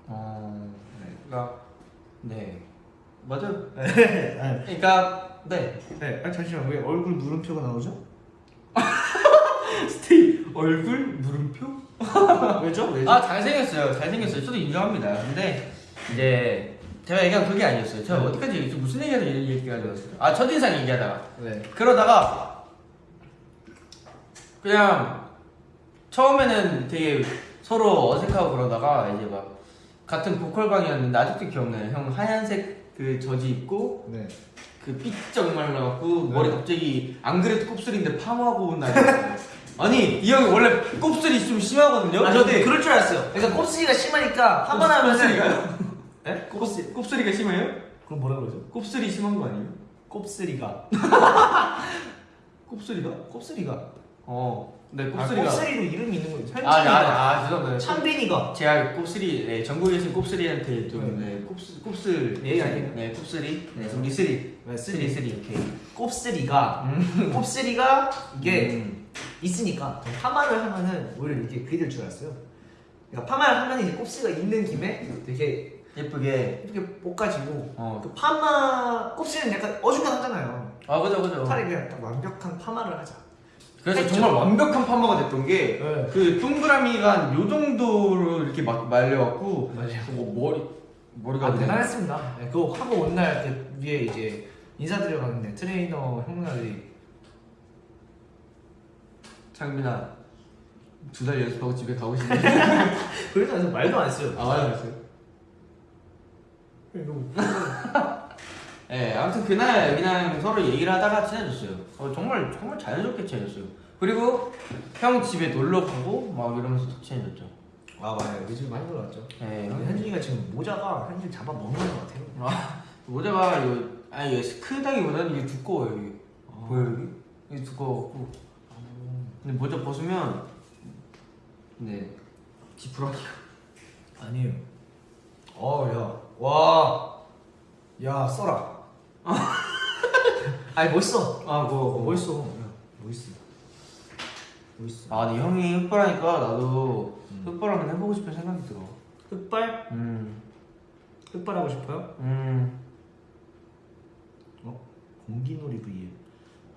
어. 그러니까 네 맞아요 네. 그러니까 네 네. 아, 잠시만. 왜 얼굴 물음표가 나오죠? 스테이 얼굴 물음표? 왜죠? 왜죠? 아 잘생겼어요 잘생겼어요 저도 인정합니다 근데 이제 제가 얘기한 그게 아니었어요 제가 네. 어디까지 얘기 무슨 얘기하다 이 얘기까지 왔어요 아 첫인상 얘기하다가 네. 그러다가 그냥 처음에는 되게 서로 어색하고 그러다가 이제 막 같은 보컬방이었는데 아직도 기억나요 형 하얀색 그 저지 입고 네. 그 삐쩍 말라갖고 네. 머리 갑자기 안 그래도 곱슬인데 파마하고 온 날이었어요 아니 이 형이 원래 곱슬이 좀 심하거든요 아, 저도 근데 그럴 줄 알았어요. 그러니까 곱슬이가 심하니까 한 번 하면은 곱슬이가요? 네? 곱슬, 곱슬이가 심해요? 그럼 뭐라 그러죠? 곱슬이 심한 거 아니에요? 곱슬이가. 곱슬이가? 곱슬이가. 어, 네 아, 곱슬이가. 곱슬이로 이름이 있는 거예요. 아, 아. 아, 죄송합니다. 창빈이가. 제가 곱슬이, 네, 전국에 계신 곱슬이한테 좀, 네. 네, 곱슬, 곱슬. 예, 아니에요. 네, 곱슬이. 네, 우리 쓰리. 네, 쓰리, 쓰리, 오케이. 곱슬이가. 곱슬이가 이게 음. 있으니까 파마를 하면은 오히려 이렇게 그게 될줄 알았어요. 그러니까 파마를 하면 이제 곱슬이가 있는 김에 되게 예쁘게. 이렇게 볶아지고 어. 그 파마 곱슬이는 약간 어중간하잖아요. 아, 그죠, 그죠. 차라리 그냥 딱 완벽한 파마를 하자. 그래서 했죠. 정말 완벽한 파마가 됐던 게, 네. 그 동그라미가 요 정도로 이렇게 막 말려갖고, 맞아요. 뭐 머리, 머리가 아, 대단했습니다. 네, 그거 하고 온날그 위에 이제 인사드려 가는데 트레이너 형 누나들이 창빈아, 두 달 연습하고 집에 가고 싶네. 그래서 말도 안 했어요. 아, 맞았어요. 너무 네, 아무튼 그날 그냥 서로 얘기를 하다가 친해졌어요. 어, 정말 정말 자연스럽게 친해졌어요. 그리고 형 집에 놀러 가고 막 이러면서 더 친해졌죠. 아 맞아요. 요즘 많이 올라왔죠. 네, 형 현준이가 지금 모자가 현준 잡아 먹는 것 같아요. 모자가 이거 아니 이게 크다기보다는 이게 두꺼워요. 이게 아. 보여 여기? 이게 두꺼워갖고. 근데 모자 벗으면 네. 지푸라기. 아니에요. 어, 야, 와, 야, 써라. 아니 멋있어. 아, 어, 그거 멋있어. 야, 멋있어. 멋있어. 아, 근데 형이 흑발하니까 나도 음. 흑발 한번 해보고 싶은 생각이 들어. 흑발? 음, 흑발 하고 싶어요? 음. 어? 공기놀이 V에.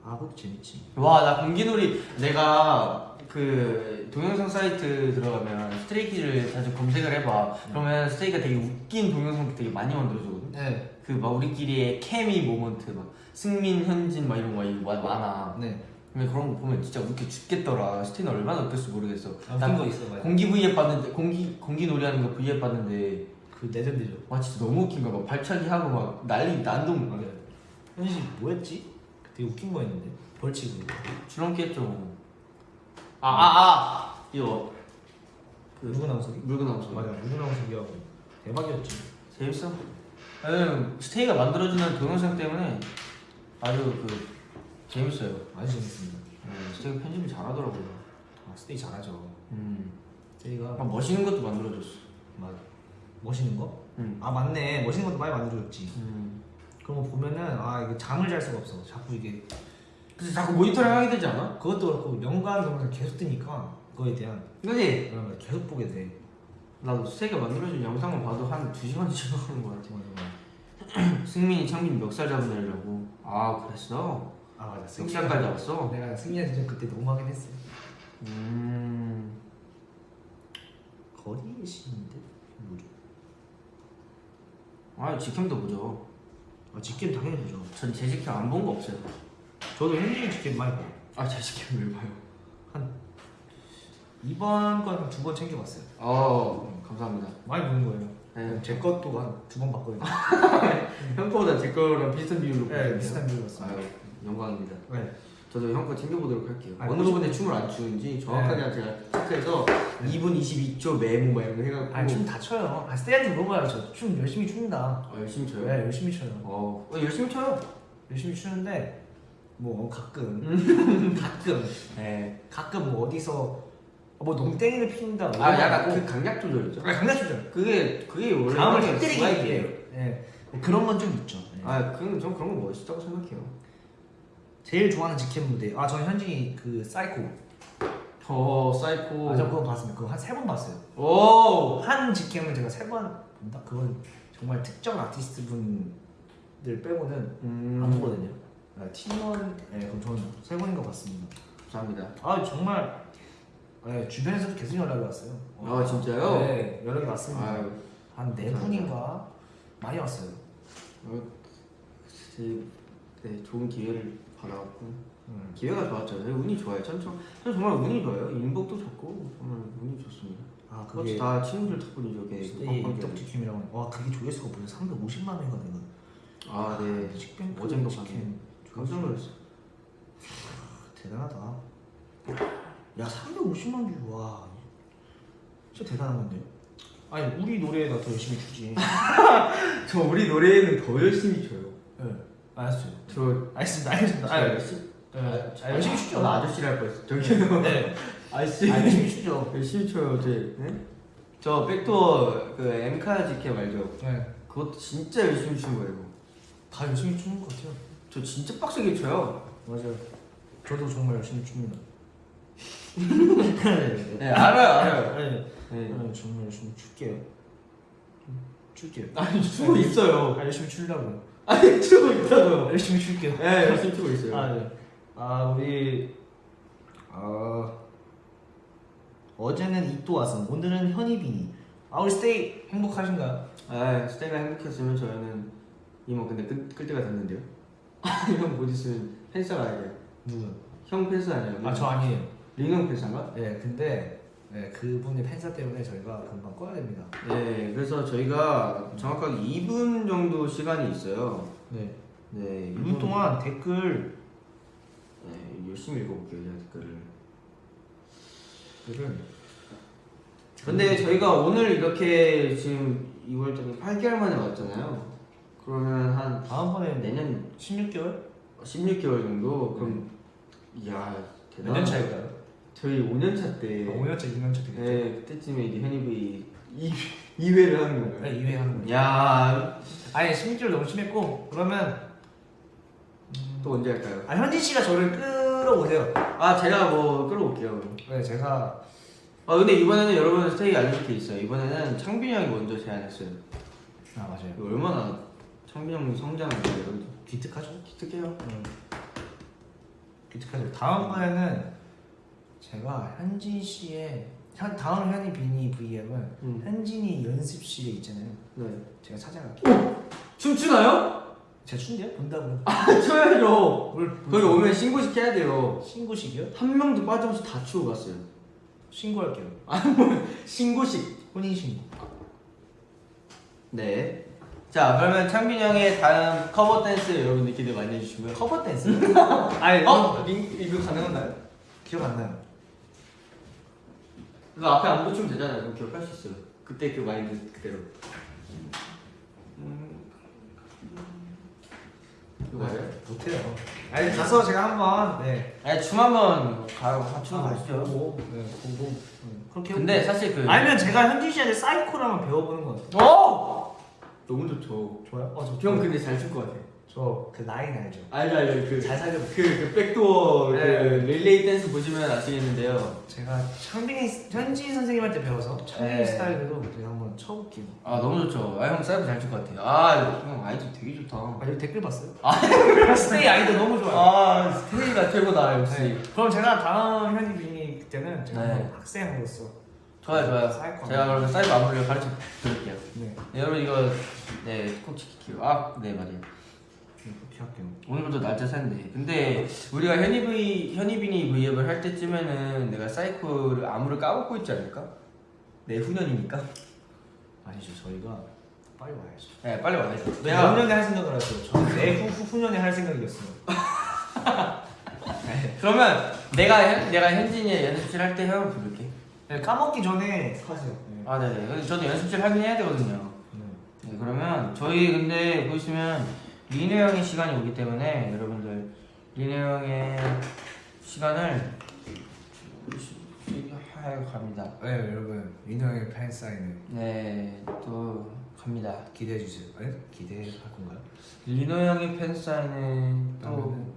아, 그것도 재밌지. 와, 나 공기놀이 내가 그 동영상 사이트 들어가면 스트레이키즈를 자주 검색을 해봐. 그러면 스트레이키즈가 되게 웃긴 동영상 되게 많이 만들어주거든. 네. 그 막 우리끼리의 케미 moment 막 승민, 현진 막 이런 거 많- 많아. 네. 근데 그런 거 보면 진짜 웃겨 죽겠더라. 스티는 얼마나 웃겼을지 모르겠어. 아, 난 거 있어, 맞아. 공기 V앱 봤는데 공기 공기 놀이하는 거 V앱 봤는데 그 레전드죠. 와 진짜 너무 웃긴 거야. 막 발차기 하고 막 난리 난동. 현진 씨 뭐였지? 되게 웃긴 거였는데. 벌칙으로. 주렁기 했죠. 아아 아, 이거 그 누구 나오서? 물건 나오서 맞아. 누구 나오서기하고 대박이었지. 재밌어. 왜냐면 스테이가 만들어주는 동영상 때문에 아주 그 재밌어요. 아주 재밌습니다. 네, 스테이가 편집을 잘하더라고요. 아, 스테이 잘하죠. 음. 스테이가 막 멋있는 것도 만들어줬어. 맞아. 멋있는 거? 음. 아 맞네. 멋있는 것도 많이 만들어줬지. 음. 그런 거 보면은 아 이게 잠을 잘 수가 없어. 자꾸 이게 근데 자꾸 모니터링 하게 되지 않아? 그것도 그렇고 연관 동영상 계속 뜨니까 그거에 대한 그지? 걸 계속 보게 돼. 나도 스테이가 만들어준 영상만 봐도 한두 시간씩 하는 거 같아. 맞아 맞아. 승민이 창민 멱살 애라고. 아 그랬어? 아 맞아. 멱살까지 잡았어? 내가 승리한테 좀 그때 너무 하긴 했어. 음. 거리의 신인데 뭐죠? 아 직캠도 보죠. 아 직캠 당연히 보죠. 전제 직캠 안 본 거 없어요. 저도 현진이 직캠 많이 봐요. 아제 직캠 왜 봐요? 한 이번 건 두 번 챙겨봤어요. 어 감사합니다. 많이 보는 거예요. 네. 제 것도 한 두 번 봤거든요. 형 거보다 제 거랑 비슷한 비율로 네. 비슷한 비율로 봤어요. 아유 영광입니다. 네. 저도 형 거 챙겨보도록 할게요. 아, 어느. 부분에 춤을 안 추는지 정확하게 제가 체크해서 2분 22초 메모 막 이런 거 해갖고 아니 춤 다 춰요. 아 스테이한테 물어봐요. 저 춤 열심히 춘다. 어, 열심히 춰요. 네, 열심히 춰요. 어, 어, 열심히 춰요. 열심히 추는데 뭐 가끔 음. 가끔 네. 가끔 뭐 어디서 뭐 농땡이를 피운다. 아 약간 그 강약 조절이죠. 아 강약 주죠. 그게 그게 원래 다음을 터뜨리기. 위해. 네. 뭐 그런 건 좀 있죠. 네. 아, 그건 전 그런 거 멋있다고 생각해요. 제일 좋아하는 직캠 무대. 아 저는 현진이 그 사이코. 어, 사이코. 아, 저 그거 봤습니다. 그거 한 세 번 봤어요. 오. 한 직캠을 제가 세 번 본다. 그건 정말 특정 아티스트 분들 빼고는 음. 안 보거든요. 아, 팀원, 네, 그럼 저는 세 번인 것 같습니다. 감사합니다. 아 정말 네, 주변에서도 계속 연락이 왔어요. 아, 진짜요? 네, 연락이 왔습니다. 한 네 분인가 많이 왔어요. 어, 제, 네, 좋은 기회를 받아갖고 음. 기회가 좋았죠. 네, 운이 좋아요. 전, 전, 전 정말 운이 좋아요. 인복도 좋고 정말 운이 좋습니다. 아 그게 다 친구들 그 입덕 직캠이라고. 와 그게 조회수가 무슨 350만 명이가 되는. 아, 네. 식뱅크 어젠가. 봤네. 깜짝 놀랐어. 대단하다. 야 350만 view 와. 진짜 대단한 건데요. 아니 우리 노래가 더 열심히 추지. 저 우리 노래는 더 열심히 쳐요. 네, 알았어요. 저 알겠습니다. 알겠습니다. 아, 열심히 네, 아, 열심히 추죠. 나 아저씨를 할 뻔했어. 저기요. 네. 아저씨. 아, 열심히 추죠. 열심히 쳐요, 제. 네? 저 백도어 그 엠카 지켜 말죠. 네. 그것도 진짜 열심히 추는 거예요. 다 열심히 추는 것 같아요. 저 진짜 빡세게 쳐요. 맞아요. 저도 정말 열심히 춥니다. 네, 알아요, 알아요. 네. 네. 네, 정말 열심히 출게요. 출게요. 아니, 추고 있어요. 아, 열심히 추려고요. 아니, 추고 있다고요. 열심히 출게요. 네, 열심히 추고 있어요. 아, 네. 아, 우리 아 어제는 이또 왔음. 오늘은 현이빈이. 아, 우리 스테이 행복하신가요? 아, 스테이가 행복했으면 저희는 이모 근데 끌, 끌 때가 됐는데요. 형곧 있으면 팬싸 가야 돼요. 누구요? 형 팬싸 아니에요? 아, 저 아니에요. 링형 팬싸인가? 네, 근데 네, 그분의 팬사 때문에 저희가 금방 꺼야 됩니다. 네, 그래서 저희가 정확하게 2분 정도 시간이 있어요. 네. 네, 2분 동안 댓글 네, 열심히 읽어볼게요, 제가 댓글을. 댓글을 근데 저희가 오늘 이렇게 지금 2월 달에 8개월 만에 왔잖아요. 그러면 한 다음번에 내년 16개월? 16개월 정도? 그럼, 이야, 몇년 대단하다. 차일까요? 저희 5년차 때 5년차 2년차 되겠죠. 네, 그때쯤에 이제 현입이 2회를 하는 건가요? 네, 2회 하는 거예요. 야, 아니 심지어 너무 심했고 그러면 또 언제 할까요? 아 현진 씨가 저를 끌어오세요. 아, 제가 뭐 끌어올게요. 네 제가 아, 근데 이번에는 여러분 스테이 알려줄 게 있어요. 이번에는 창빈이 형이 먼저 제안했어요. 아 맞아요. 얼마나 창빈 형이 해요, 여러분. 기특하죠. 기특해요. 음. 기특하죠. 다음번에는 제가 현진 씨의 현 다음 현이 비니 V앱은 음. 현진이 연습실에 있잖아요. 네. 제가 찾아갈게요. 춤추나요? 제가 춘대요? 본다고요? 아, 춰야죠. 뭘 거기 오면 신고식 해야 돼요. 신고식이요? 한 명도 빠짐없이 다 추고 갔어요. 신고할게요. 신고식. 혼인 신고. 네. 자, 그러면 창빈 형의 다음 커버 댄스 여러분들 기대 많이 해주시고요. 커버 댄스? 아니 어? 링, 이거 가능한가요? 기억 안 나요. 그거 앞에 안 붙이면 되잖아요. 그럼 기억할 수 있어요. 그때 그 마인드 그대로. 음. 이거 맞아요? 못해요. 아니 가서 제가 한번 네. 아니 춤 한번 가고 맞추는 거 아시죠? 보고 네 보고 네. 그렇게 근데. 사실 그 아니면 제가 현진 씨한테 사이코를 한번 배워보는 건 어때요? 어! 너무 좋죠. 좋아요? 어 저 형 근데 잘 출 것 같아. 저 그 라인 알죠? 알죠 알죠 그잘 살려. 그, 그 백도어 네. 그 릴레이 댄스 보시면 아시겠는데요. 제가 창빈이 현진 선생님한테 배워서 창빈이 네. 스타일대로 제가 한번 쳐볼게요. 아 너무 좋죠. 아형 사이버 잘출것 같아요. 아형 아이디어 되게 좋다. 아 여기 댓글 봤어요? 아 스테이 아이도 너무 좋아요. 아 스테이가 최고다 역시. 네. 그럼 제가 다음 현진 비니 그때는 제가 네. 학생으로서 좋아요 좋아요. 제가 그러면 사이버 마무리를 가르쳐 드릴게요. 네 네, 여러분 이거 네꼭 지킬게요. 아네 맞아요. 할게요. 오늘부터 날짜 샜네. 근데 우리가 현이브이 현이빈이 V앱을 할 때쯤에는 내가 사이코를 암호를 까먹고 있지 않을까? 내후년이니까. 아니죠 저희가 빨리 와야죠. 네 빨리 와야죠. 몇 내가 년에 할 생각을 하세요? 저는 내후 후년에 할 생각이었어요. 그러면 내가 현, 내가 현진이 연습실 할 때 형을 부를게. 네, 까먹기 전에 하세요. 네. 아 네네. 저도 연습실 하긴 해야 되거든요. 네. 네, 그러면 저희 근데 보시면 리네 형의 시간이 오기 때문에 여러분들 리네 형의 시간을 하여 갑니다. 네 여러분 민호 형의 팬 사인을 네, 또 갑니다. 기대해 주세요. 네? 기대할 건가요? 리노 형의 팬 사인은 또 그러면은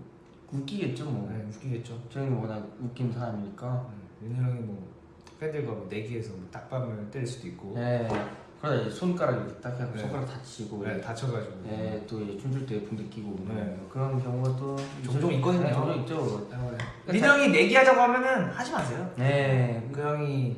웃기겠죠 뭐. 네 웃기겠죠. 저희는 워낙 웃긴 사람이니까. 네, 민호 형이 뭐 팬들과 뭐 내기에서 뭐 딱밤을 때릴 수도 있고 네. 그러다 이제 손가락 이렇게 딱 해서 네. 손가락 다치고. 네, 다쳐가지고 네, 또 이제 춤출 때 붕대 끼고 네. 그런 경우가 또 종종 있거든요. 네, 종종 있죠. 민호 형이 내기하자고 하면은 하지 마세요. 네. 그 형이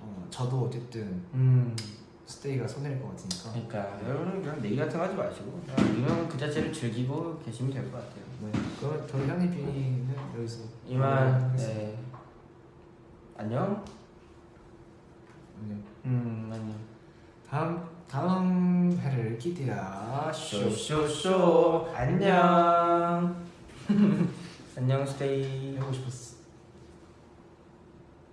어, 저도 어쨌든 음. 스테이가 손해일 것 같으니까 그러니까 여러분 그냥 내기 같은 거 하지 마시고 그냥 리노 형그 자체를 즐기고 계시면 될 것 같아요. 네. 그러면 저희 현이 비니는 여기서 이만 네. 안녕. 안녕. 음 안녕. 다음 다음 회를 기대하쇼. 쇼쇼쇼 안녕 안녕 스테이 하고 싶었어.